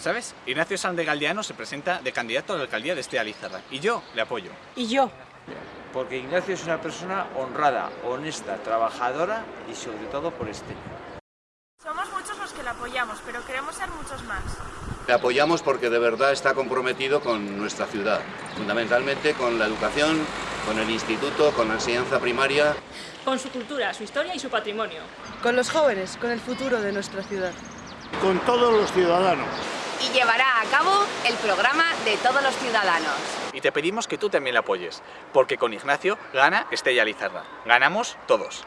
¿Sabes? Ignacio San de Galdiano se presenta de candidato a la alcaldía de Estella Lizarra y yo le apoyo. Y yo. Porque Ignacio es una persona honrada, honesta, trabajadora y sobre todo por este. Somos muchos los que la apoyamos, pero queremos ser muchos más. Le apoyamos porque de verdad está comprometido con nuestra ciudad, fundamentalmente con la educación, con el instituto, con la enseñanza primaria. Con su cultura, su historia y su patrimonio. Con los jóvenes, con el futuro de nuestra ciudad. Con todos los ciudadanos. Y llevará a cabo el programa de todos los ciudadanos. Y te pedimos que tú también la apoyes, porque con Ignacio gana Estella Lizarra. Ganamos todos.